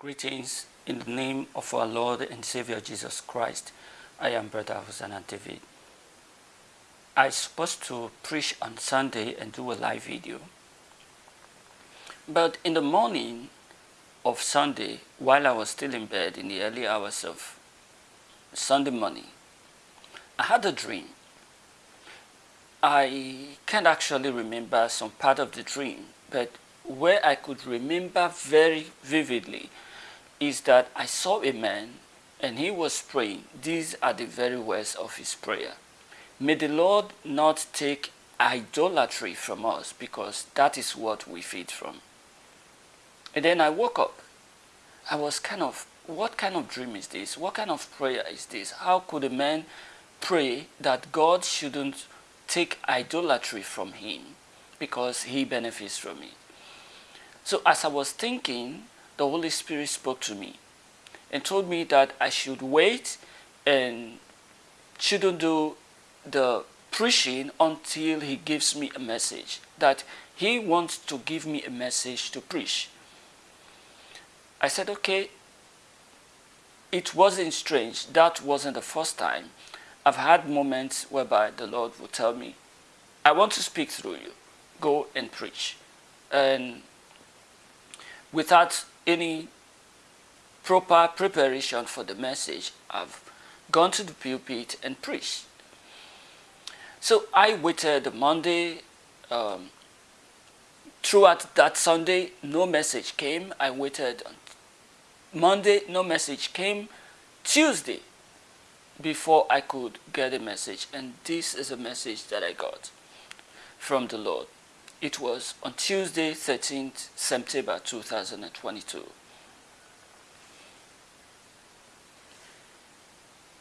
Greetings in the name of our Lord and Savior Jesus Christ. I am Brother Hosanna David. I supposed to preach on Sunday and do a live video. But in the morning of Sunday, while I was still in bed in the early hours of Sunday morning, I had a dream. I can't actually remember some part of the dream, but where I could remember very vividly is that I saw a man and he was praying. These are the very words of his prayer. May the Lord not take idolatry from us because that is what we feed from. And then I woke up. I was kind of, what kind of dream is this? What kind of prayer is this? How could a man pray that God shouldn't take idolatry from him because he benefits from it? So as I was thinking, the Holy Spirit spoke to me and told me that I should wait and shouldn't do the preaching until he gives me a message, that he wants to give me a message to preach. I said, okay, it wasn't strange. That wasn't the first time. I've had moments whereby the Lord would tell me, I want to speak through you. Go and preach. And without any proper preparation for the message, I've gone to the pulpit and preached. So I waited Monday, um, throughout that Sunday, no message came. I waited Monday, no message came. Tuesday, before I could get a message. And this is a message that I got from the Lord. It was on Tuesday, 13th September 2022.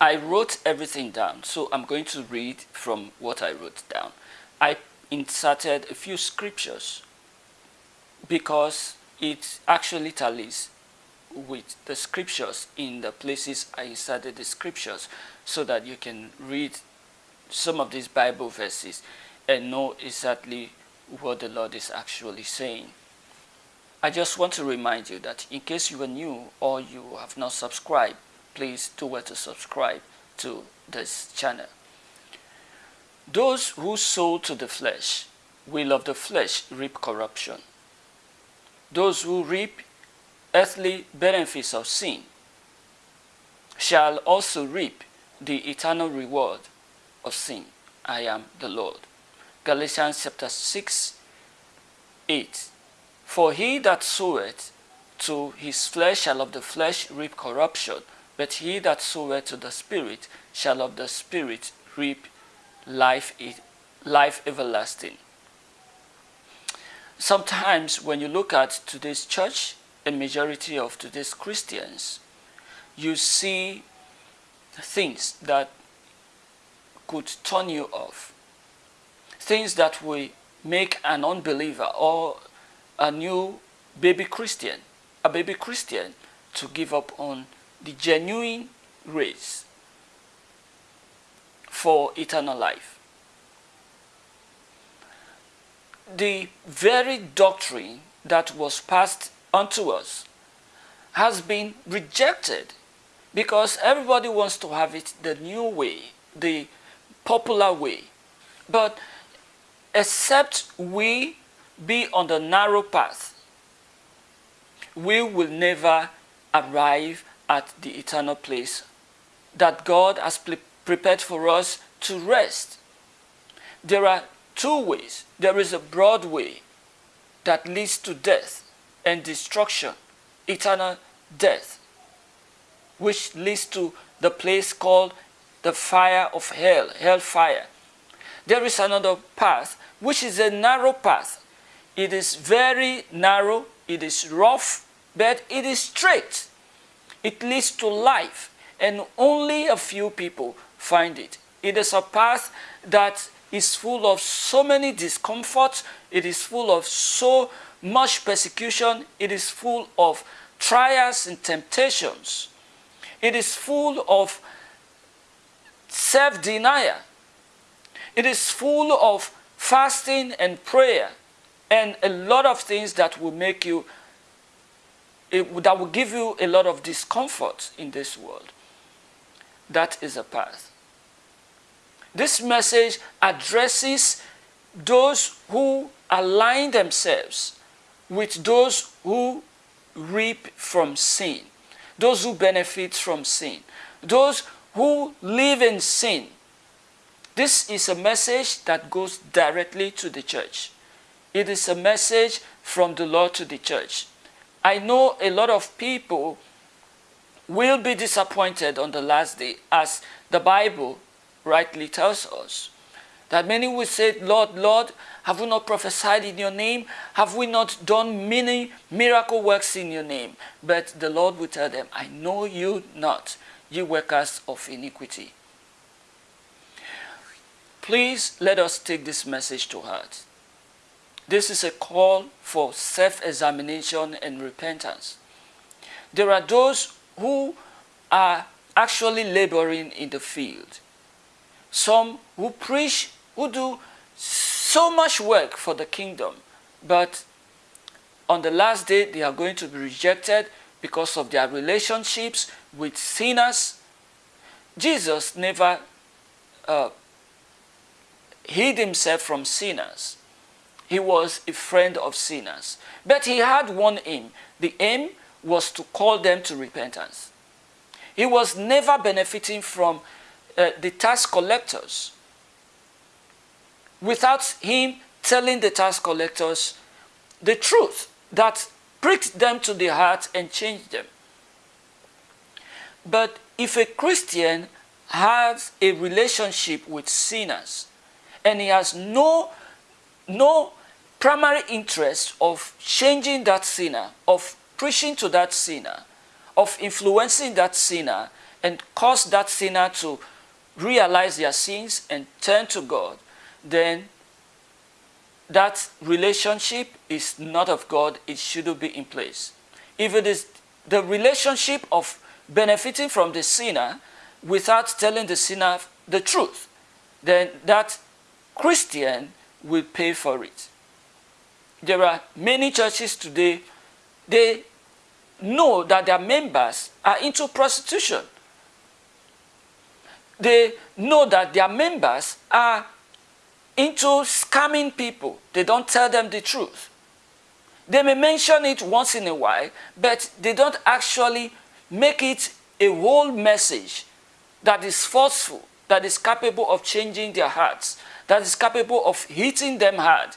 I wrote everything down, so I'm going to read from what I wrote down. I inserted a few scriptures because it actually tallies with the scriptures in the places I inserted the scriptures so that you can read some of these Bible verses and know exactly what the Lord is actually saying. I just want to remind you that in case you are new or you have not subscribed, please do well to subscribe to this channel. Those who sow to the flesh will of the flesh reap corruption. Those who reap earthly benefits of sin shall also reap the eternal reward of sin. I am the Lord. Galatians chapter 6, 8. For he that soweth to his flesh shall of the flesh reap corruption, but he that soweth to the Spirit shall of the Spirit reap life, life everlasting. Sometimes when you look at today's church, a majority of today's Christians, you see things that could turn you off things that will make an unbeliever or a new baby Christian, a baby Christian, to give up on the genuine grace for eternal life. The very doctrine that was passed unto us has been rejected because everybody wants to have it the new way, the popular way. But except we be on the narrow path, we will never arrive at the eternal place that God has prepared for us to rest. There are two ways. There is a broad way that leads to death and destruction, eternal death, which leads to the place called the fire of hell, hellfire. There is another path which is a narrow path. It is very narrow, it is rough, but it is straight. It leads to life, and only a few people find it. It is a path that is full of so many discomforts, it is full of so much persecution, it is full of trials and temptations. It is full of self-denial. It is full of fasting and prayer and a lot of things that will make you that will give you a lot of discomfort in this world. That is a path. This message addresses those who align themselves with those who reap from sin, those who benefit from sin, those who live in sin. This is a message that goes directly to the church. It is a message from the Lord to the church. I know a lot of people will be disappointed on the last day as the Bible rightly tells us. That many will say, Lord, Lord, have we not prophesied in your name? Have we not done many miracle works in your name? But the Lord will tell them, I know you not, you workers of iniquity. Please let us take this message to heart. This is a call for self-examination and repentance. There are those who are actually laboring in the field. Some who preach, who do so much work for the kingdom, but on the last day they are going to be rejected because of their relationships with sinners. Jesus never uh, hid himself from sinners he was a friend of sinners. But he had one aim. The aim was to call them to repentance. He was never benefiting from uh, the tax collectors without him telling the tax collectors the truth that pricked them to the heart and changed them. But if a Christian has a relationship with sinners and he has no, no primary interest of changing that sinner, of preaching to that sinner, of influencing that sinner, and cause that sinner to realize their sins and turn to God, then that relationship is not of God, it shouldn't be in place. If it is the relationship of benefiting from the sinner without telling the sinner the truth, then that Christian will pay for it there are many churches today, they know that their members are into prostitution. They know that their members are into scamming people. They don't tell them the truth. They may mention it once in a while, but they don't actually make it a whole message that is forceful, that is capable of changing their hearts, that is capable of hitting them hard,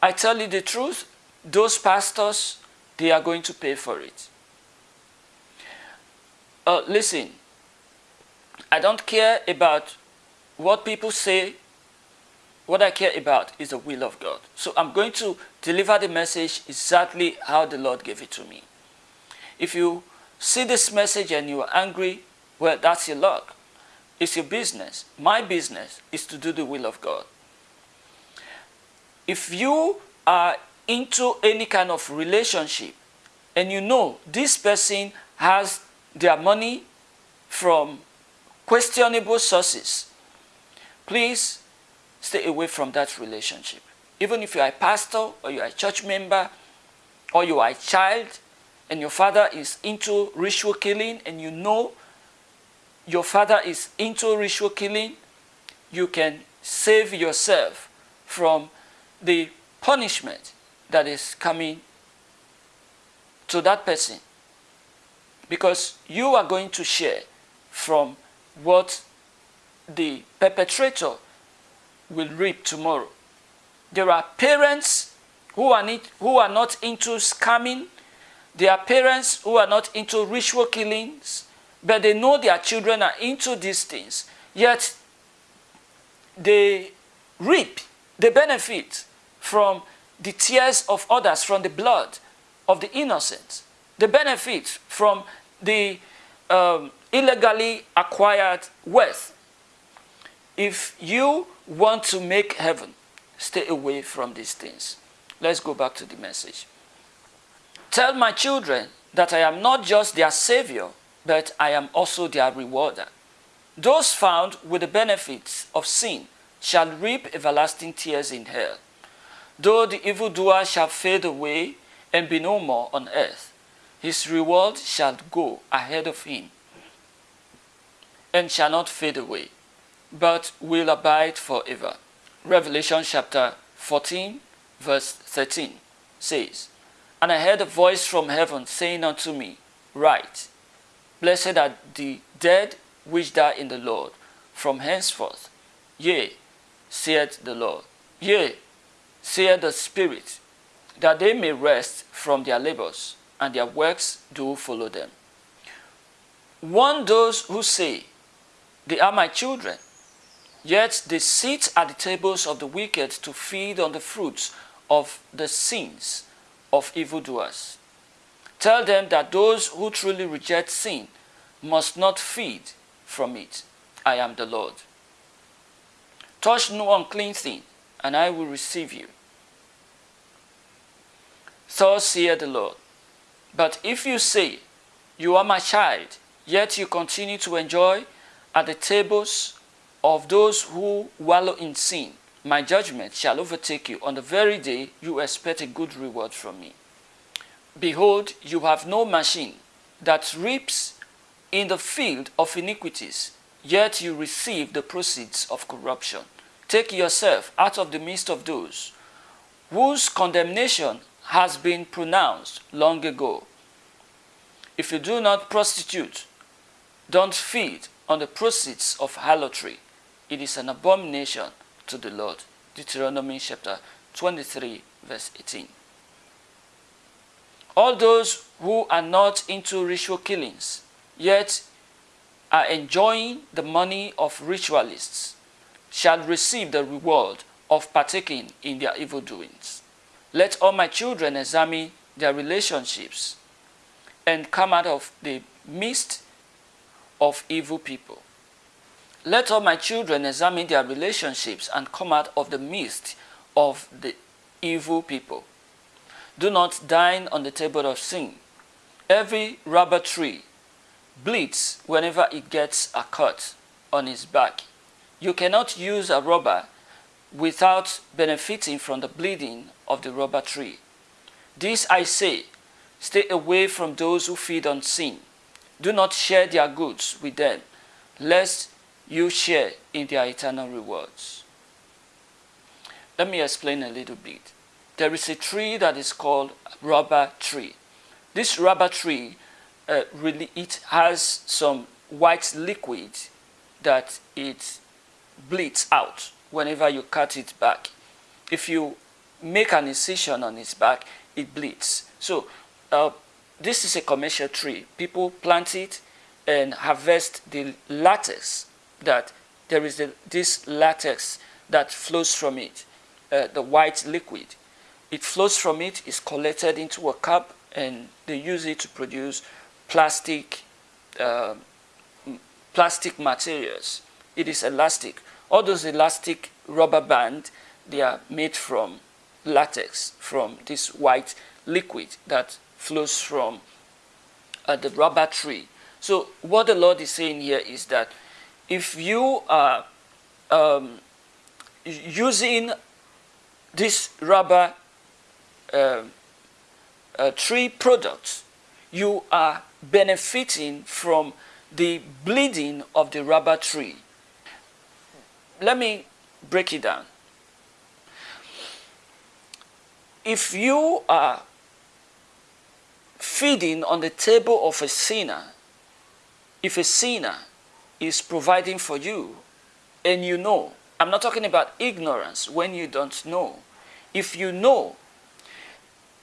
I tell you the truth, those pastors, they are going to pay for it. Uh, listen, I don't care about what people say. What I care about is the will of God. So I'm going to deliver the message exactly how the Lord gave it to me. If you see this message and you are angry, well, that's your luck. It's your business. My business is to do the will of God if you are into any kind of relationship and you know this person has their money from questionable sources, please stay away from that relationship. Even if you are a pastor or you are a church member or you are a child and your father is into ritual killing and you know your father is into ritual killing, you can save yourself from the punishment that is coming to that person because you are going to share from what the perpetrator will reap tomorrow. There are parents who are, need, who are not into scamming. There are parents who are not into ritual killings, but they know their children are into these things. Yet they reap the benefit from the tears of others, from the blood of the innocent, the benefit from the um, illegally acquired wealth. If you want to make heaven, stay away from these things. Let's go back to the message. Tell my children that I am not just their savior, but I am also their rewarder. Those found with the benefits of sin shall reap everlasting tears in hell. Though the evildoer shall fade away, and be no more on earth. His reward shall go ahead of him and shall not fade away, but will abide forever. Revelation chapter 14, verse 13 says, And I heard a voice from heaven saying unto me, Write, Blessed are the dead which die in the Lord from henceforth. Yea, saith the Lord. Yea, saith the Spirit, that they may rest from their labors, and their works do follow them. Warn those who say, They are my children, yet they sit at the tables of the wicked to feed on the fruits of the sins of evildoers. Tell them that those who truly reject sin must not feed from it. I am the Lord. Touch no unclean thing, and I will receive you. Thus saith the Lord. But if you say, You are my child, yet you continue to enjoy at the tables of those who wallow in sin, my judgment shall overtake you on the very day you expect a good reward from me. Behold, you have no machine that reaps in the field of iniquities, yet you receive the proceeds of corruption. Take yourself out of the midst of those whose condemnation has been pronounced long ago. If you do not prostitute, don't feed on the proceeds of harlotry. It is an abomination to the Lord. Deuteronomy chapter 23, verse 18. All those who are not into ritual killings, yet are enjoying the money of ritualists, shall receive the reward of partaking in their evil doings. Let all my children examine their relationships and come out of the midst of evil people. Let all my children examine their relationships and come out of the midst of the evil people. Do not dine on the table of sin. Every rubber tree bleeds whenever it gets a cut on its back. You cannot use a rubber without benefiting from the bleeding of the rubber tree. This I say, stay away from those who feed on sin. Do not share their goods with them, lest you share in their eternal rewards. Let me explain a little bit. There is a tree that is called rubber tree. This rubber tree uh, really it has some white liquid that it bleeds out whenever you cut it back. If you make an incision on its back, it bleeds. So uh, this is a commercial tree. People plant it and harvest the latex that there is a, this latex that flows from it, uh, the white liquid. It flows from it, is collected into a cup, and they use it to produce plastic, uh, plastic materials. It is elastic. All those elastic rubber band, they are made from latex, from this white liquid that flows from uh, the rubber tree. So what the Lord is saying here is that if you are um, using this rubber uh, uh, tree products, you are benefiting from the bleeding of the rubber tree. Let me break it down. If you are feeding on the table of a sinner, if a sinner is providing for you and you know, I'm not talking about ignorance when you don't know. If you know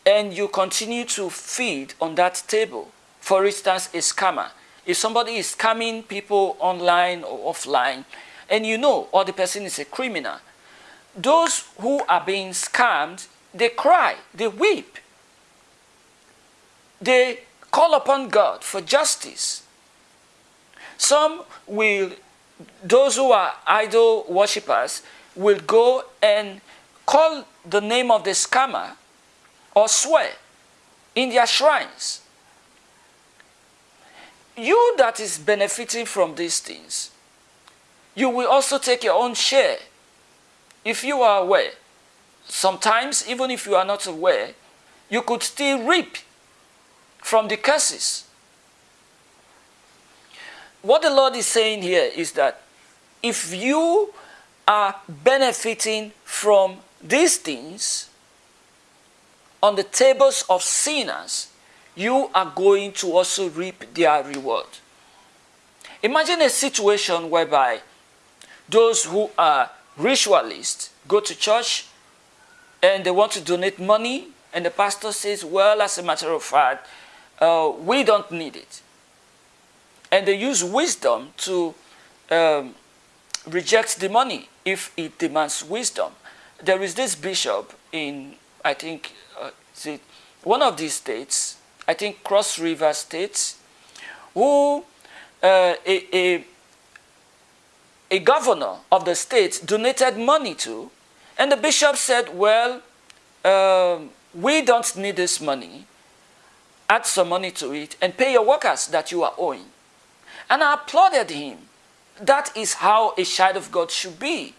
and you continue to feed on that table, for instance, a scammer. If somebody is scamming people online or offline, and you know, or the person is a criminal, those who are being scammed, they cry, they weep. They call upon God for justice. Some will, those who are idol worshippers, will go and call the name of the scammer or swear in their shrines you that is benefiting from these things, you will also take your own share. If you are aware, sometimes even if you are not aware, you could still reap from the curses. What the Lord is saying here is that if you are benefiting from these things on the tables of sinners, you are going to also reap their reward. Imagine a situation whereby those who are ritualists go to church and they want to donate money and the pastor says, well, as a matter of fact, uh, we don't need it. And they use wisdom to um, reject the money if it demands wisdom. There is this bishop in, I think, uh, one of these states, I think Cross River states, who uh, a, a, a governor of the state donated money to, and the bishop said, well, um, we don't need this money. Add some money to it and pay your workers that you are owing. And I applauded him. That is how a child of God should be.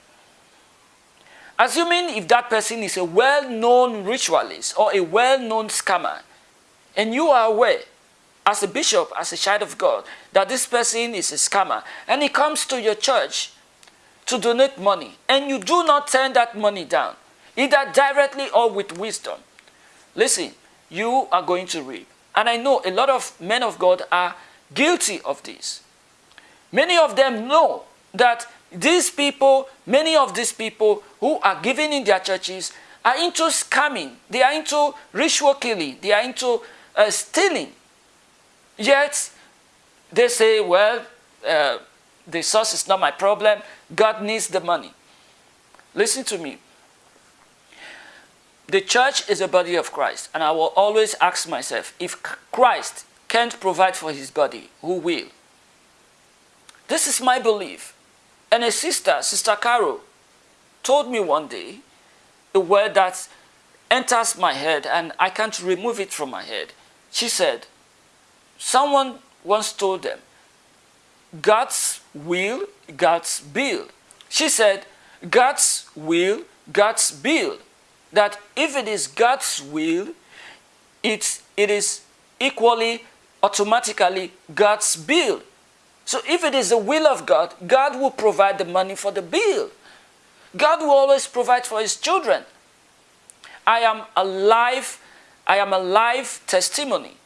Assuming if that person is a well-known ritualist or a well-known scammer, and you are aware, as a bishop, as a child of God, that this person is a scammer, and he comes to your church to donate money, and you do not turn that money down, either directly or with wisdom, listen, you are going to reap. And I know a lot of men of God are guilty of this. Many of them know that these people, many of these people who are giving in their churches are into scamming. They are into ritual killing. They are into uh, stealing. Yet, they say, well, uh, the source is not my problem. God needs the money. Listen to me. The church is a body of Christ. And I will always ask myself, if Christ can't provide for his body, who will? This is my belief. And a sister, Sister Carol, told me one day a word that enters my head and I can't remove it from my head. She said, someone once told them, God's will, God's bill. She said, God's will, God's bill. That if it is God's will, it's, it is equally, automatically God's bill. So if it is the will of God, God will provide the money for the bill. God will always provide for his children. I am a alive. I am a live testimony.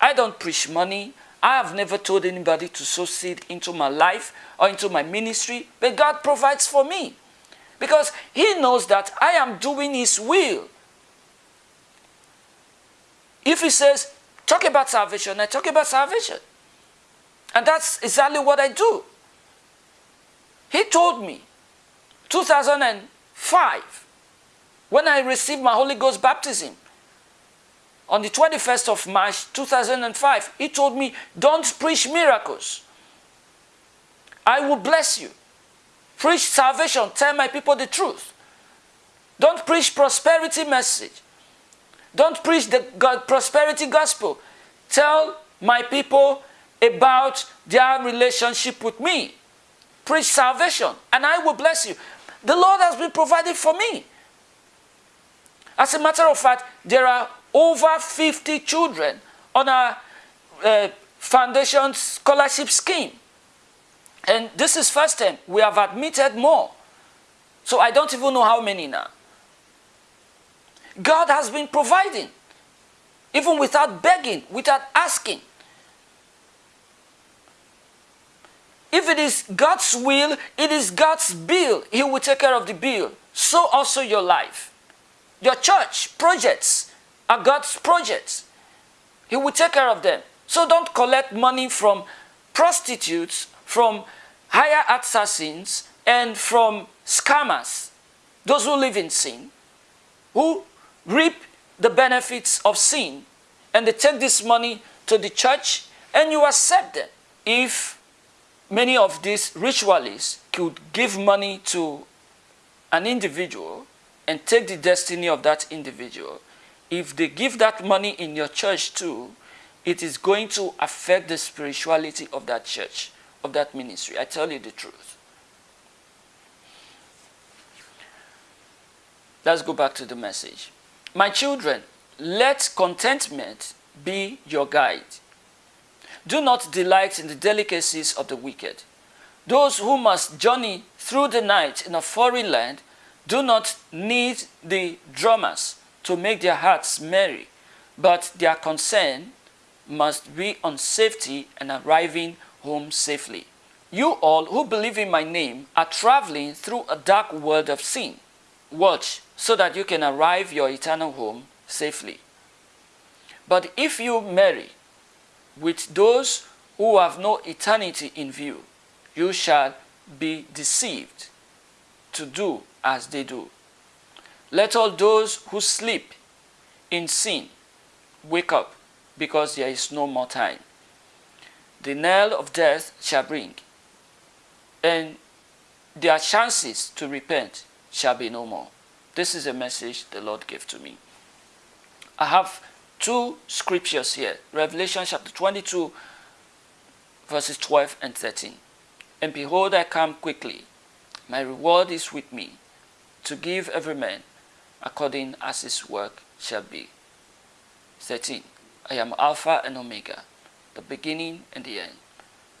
I don't preach money. I have never told anybody to sow seed into my life or into my ministry, but God provides for me because he knows that I am doing his will. If he says, talk about salvation, I talk about salvation. And that's exactly what I do. He told me, 2005, when I received my Holy Ghost baptism, on the 21st of March 2005, he told me, don't preach miracles. I will bless you. Preach salvation. Tell my people the truth. Don't preach prosperity message. Don't preach the prosperity gospel. Tell my people about their relationship with me. Preach salvation, and I will bless you. The Lord has been provided for me. As a matter of fact, there are over 50 children on our uh, foundation scholarship scheme. And this is first time. We have admitted more. So I don't even know how many now. God has been providing, even without begging, without asking. If it is God's will, it is God's bill. He will take care of the bill. So also your life. Your church projects are God's projects. He will take care of them. So don't collect money from prostitutes, from hire assassins, and from scammers, those who live in sin, who reap the benefits of sin, and they take this money to the church, and you accept them if many of these ritualists could give money to an individual and take the destiny of that individual. If they give that money in your church too, it is going to affect the spirituality of that church, of that ministry. I tell you the truth. Let's go back to the message. My children, let contentment be your guide. Do not delight in the delicacies of the wicked. Those who must journey through the night in a foreign land do not need the drummers to make their hearts merry, but their concern must be on safety and arriving home safely. You all who believe in my name are traveling through a dark world of sin. Watch so that you can arrive your eternal home safely. But if you marry with those who have no eternity in view, you shall be deceived to do as they do. Let all those who sleep in sin wake up, because there is no more time. The knell of death shall ring, and their chances to repent shall be no more. This is a message the Lord gave to me. I have two scriptures here Revelation chapter 22, verses 12 and 13. And behold, I come quickly. My reward is with me to give every man according as his work shall be. 13. I am Alpha and Omega, the beginning and the end,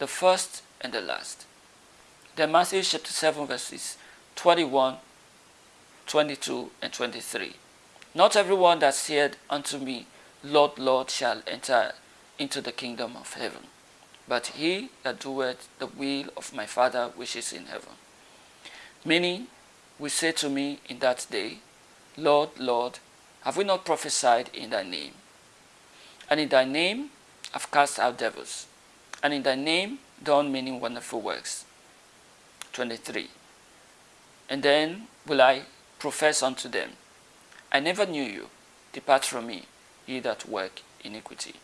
the first and the last. Then Matthew chapter 7 verses 21, 22 and 23. Not everyone that said unto me, Lord, Lord, shall enter into the kingdom of heaven, but he that doeth the will of my Father which is in heaven. Many will say to me in that day, Lord, Lord, have we not prophesied in thy name? And in thy name have cast out devils, and in thy name done many wonderful works. 23. And then will I profess unto them, I never knew you. Depart from me, ye that work iniquity.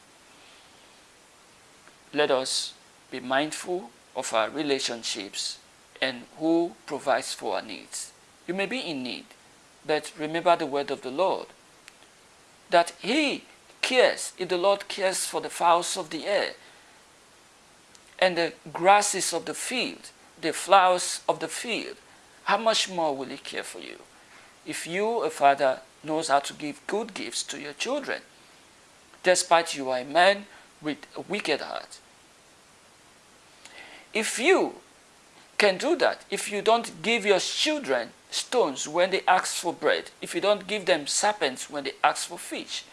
Let us be mindful of our relationships and who provides for our needs. You may be in need, but remember the word of the Lord that He cares, if the Lord cares for the fowls of the air and the grasses of the field, the flowers of the field, how much more will He care for you? If you, a father, knows how to give good gifts to your children, despite you are a man with a wicked heart. If you can do that, if you don't give your children stones when they ask for bread, if you don't give them serpents when they ask for fish,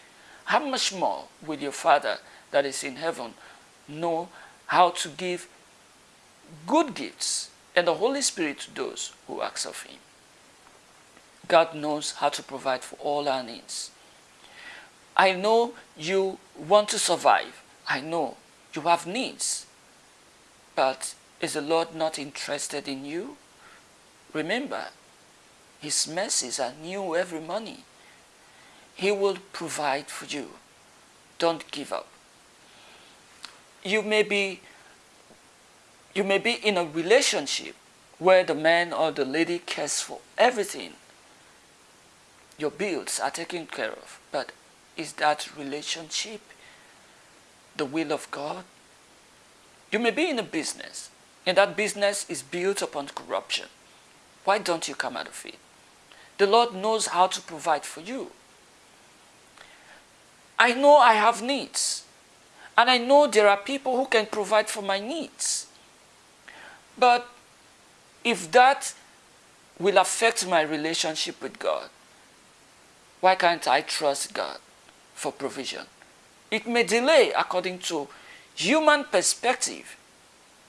how much more will your Father that is in heaven know how to give good gifts and the Holy Spirit to those who ask of Him? God knows how to provide for all our needs. I know you want to survive. I know you have needs. But is the Lord not interested in you? Remember, his mercies are new every morning. He will provide for you. Don't give up. You may be you may be in a relationship where the man or the lady cares for everything. Your bills are taken care of. But is that relationship the will of God? You may be in a business and that business is built upon corruption. Why don't you come out of it? The Lord knows how to provide for you. I know I have needs. And I know there are people who can provide for my needs. But if that will affect my relationship with God, why can't I trust God for provision? It may delay according to human perspective.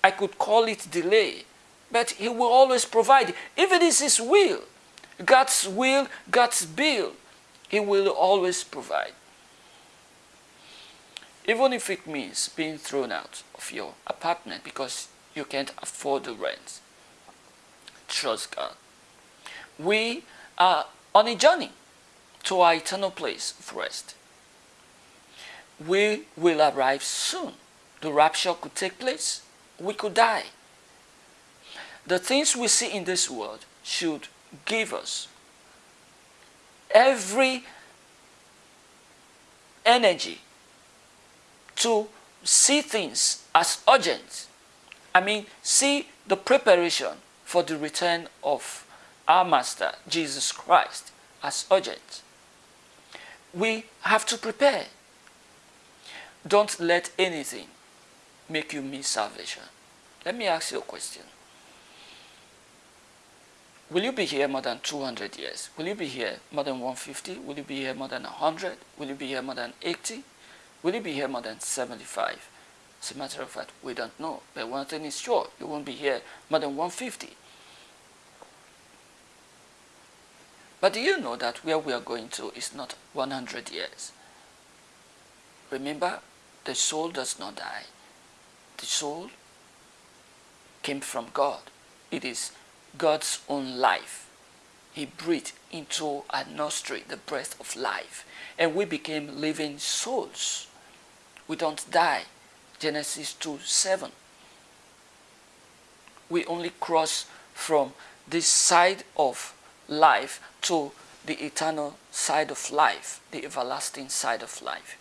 I could call it delay, but He will always provide. If it is His will, God's will, God's bill, He will always provide. Even if it means being thrown out of your apartment because you can't afford the rent. Trust God. We are on a journey to our eternal place of rest. We will arrive soon. The rapture could take place. We could die. The things we see in this world should give us every energy to see things as urgent. I mean, see the preparation for the return of our Master, Jesus Christ, as urgent. We have to prepare. Don't let anything make you miss salvation. Let me ask you a question. Will you be here more than 200 years? Will you be here more than 150? Will you be here more than 100? Will you be here more than 80? Will you be here more than 75? As a matter of fact, we don't know. But one thing is sure, you won't be here more than 150. But do you know that where we are going to is not 100 years? Remember, the soul does not die. The soul came from God. It is God's own life. He breathed into our nostril the breath of life. And we became living souls. We don't die. Genesis 2 7. We only cross from this side of life to the eternal side of life, the everlasting side of life.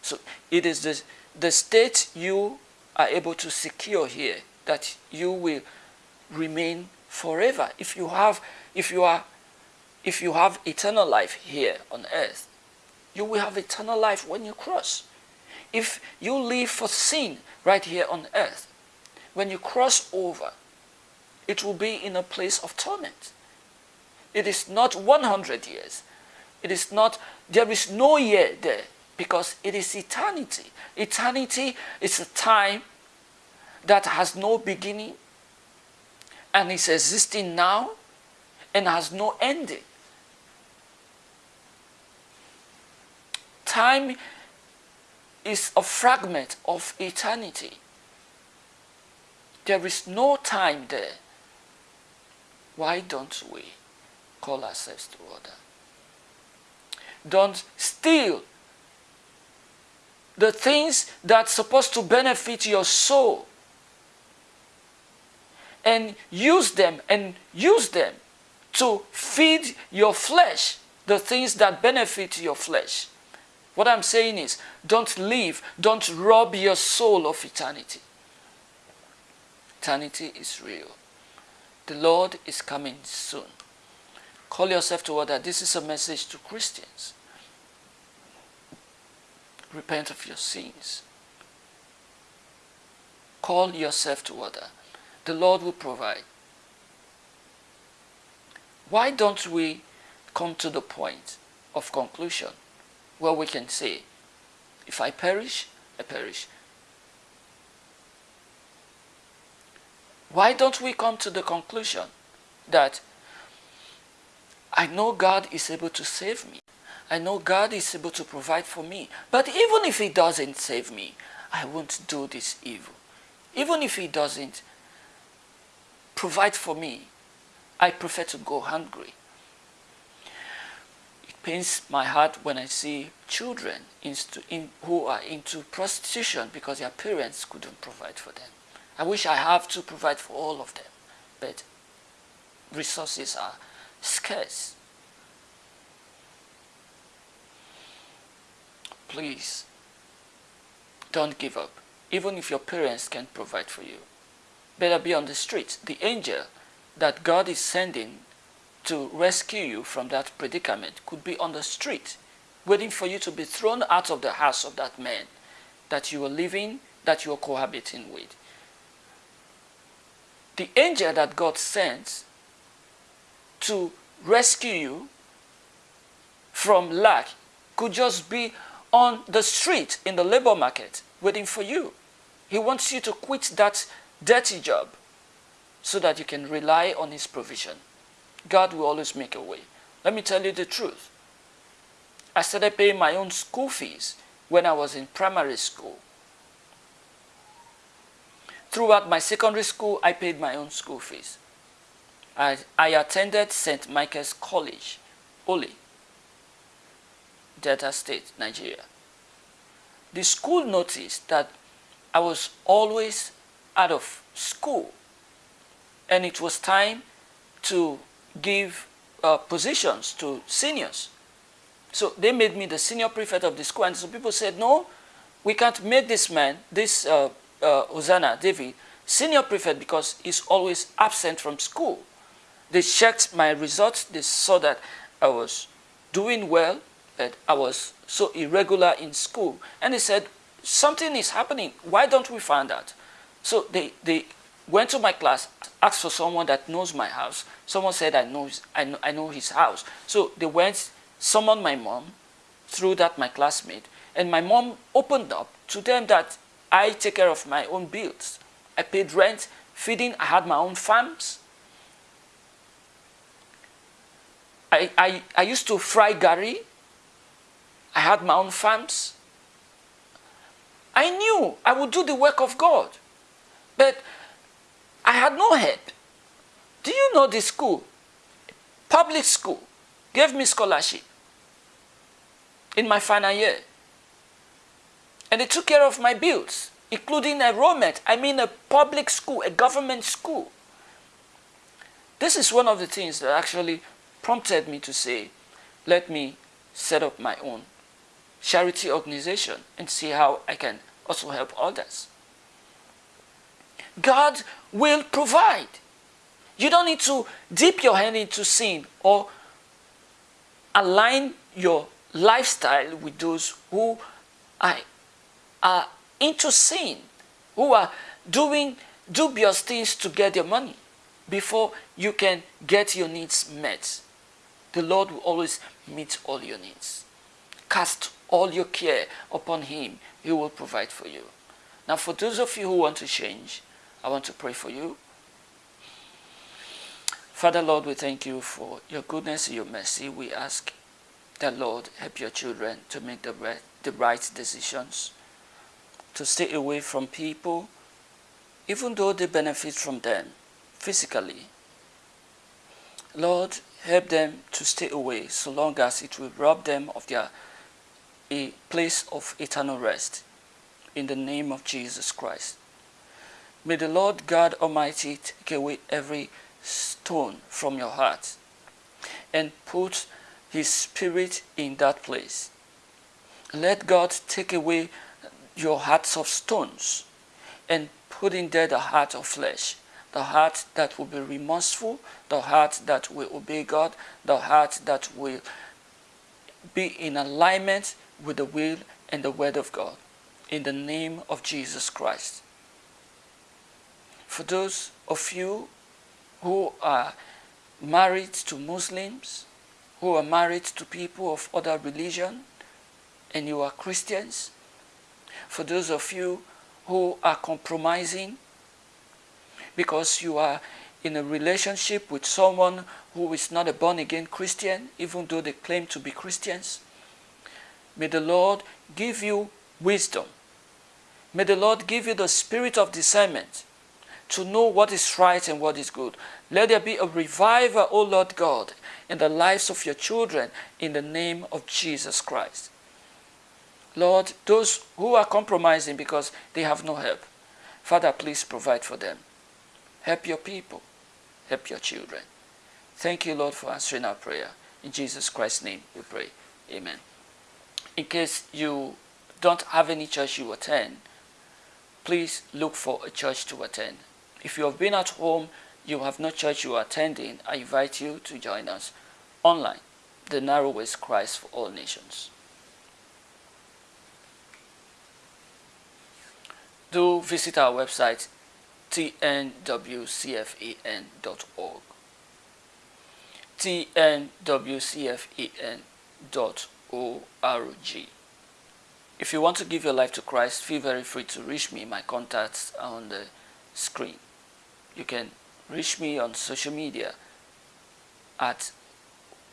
So it is the, the state you are able to secure here that you will remain forever. If you have, if you are, if you have eternal life here on earth, you will have eternal life when you cross. If you live for sin right here on earth, when you cross over, it will be in a place of torment. It is not 100 years. It is not, there is no year there because it is eternity. Eternity is a time that has no beginning and is existing now and has no ending. Time is a fragment of eternity. There is no time there. Why don't we call ourselves to order? Don't steal the things that's supposed to benefit your soul and use them and use them to feed your flesh the things that benefit your flesh. What I'm saying is, don't leave, don't rob your soul of eternity. Eternity is real. The Lord is coming soon. Call yourself to order. This is a message to Christians. Repent of your sins. Call yourself to order. The Lord will provide. Why don't we come to the point of conclusion where we can say, if I perish, I perish. Why don't we come to the conclusion that I know God is able to save me. I know God is able to provide for me. But even if he doesn't save me, I won't do this evil. Even if he doesn't provide for me, I prefer to go hungry It pains my heart when I see children who are into prostitution because their parents couldn't provide for them. I wish I have to provide for all of them, but resources are scarce. Please, don't give up, even if your parents can't provide for you. Better be on the street. The angel that God is sending to rescue you from that predicament could be on the street, waiting for you to be thrown out of the house of that man that you are living, that you are cohabiting with. The angel that God sends to rescue you from lack could just be on the street in the labor market waiting for you. He wants you to quit that dirty job so that you can rely on his provision. God will always make a way. Let me tell you the truth. I started paying my own school fees when I was in primary school. Throughout my secondary school, I paid my own school fees. I, I attended St. Michael's College, Oleh, Delta State, Nigeria. The school noticed that I was always out of school and it was time to give uh, positions to seniors. So they made me the senior prefect of the school and some people said, no, we can't make this man, this uh, uh, Hosanna, David, senior prefect because he's always absent from school. They checked my results, they saw that I was doing well but I was so irregular in school. And they said, something is happening. Why don't we find out? So they, they went to my class, asked for someone that knows my house. Someone said, I know, his, I know, I know his house. So they went, summoned my mom, through that my classmate. And my mom opened up to them that I take care of my own bills. I paid rent, feeding, I had my own farms. I, I, I used to fry gari. I had my own farms. I knew I would do the work of God. But I had no help. Do you know the school, public school, gave me scholarship in my final year. And they took care of my bills, including enrollment. I mean a public school, a government school. This is one of the things that actually prompted me to say, let me set up my own charity organization and see how I can also help others. God will provide. You don't need to dip your hand into sin or align your lifestyle with those who are, are into sin, who are doing dubious things to get their money before you can get your needs met. The Lord will always meet all your needs. Cast all your care upon Him. He will provide for you. Now, for those of you who want to change, I want to pray for you. Father, Lord, we thank you for your goodness and your mercy. We ask that, Lord, help your children to make the right, the right decisions, to stay away from people, even though they benefit from them physically. Lord, help them to stay away so long as it will rob them of their a place of eternal rest. In the name of Jesus Christ. May the Lord God Almighty take away every stone from your heart and put his spirit in that place. Let God take away your hearts of stones and put in there the heart of flesh, the heart that will be remorseful, the heart that will obey God, the heart that will be in alignment with the will and the word of God. In the name of Jesus Christ. For those of you who are married to Muslims, who are married to people of other religion and you are Christians, for those of you who are compromising because you are in a relationship with someone who is not a born-again Christian, even though they claim to be Christians, may the Lord give you wisdom. May the Lord give you the spirit of discernment to know what is right and what is good. Let there be a revival, O Lord God, in the lives of your children in the name of Jesus Christ. Lord, those who are compromising because they have no help, Father, please provide for them. Help your people. Help your children. Thank you, Lord, for answering our prayer. In Jesus Christ's name we pray. Amen. In case you don't have any church you attend, please look for a church to attend. If you have been at home, you have no church you are attending, I invite you to join us online, the Narrow narrowest Christ for all nations. Do visit our website tnwcfen.org tnwcfen.org If you want to give your life to Christ, feel very free to reach me. My contacts are on the screen. You can reach me on social media at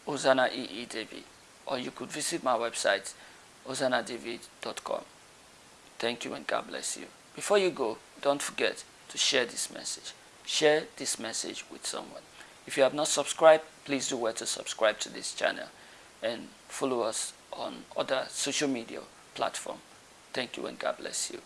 Hosanna EE David or you could visit my website hosannadavid.com. Thank you and God bless you. Before you go, don't forget to share this message. Share this message with someone. If you have not subscribed, please do well to subscribe to this channel and follow us on other social media platform. Thank you and God bless you.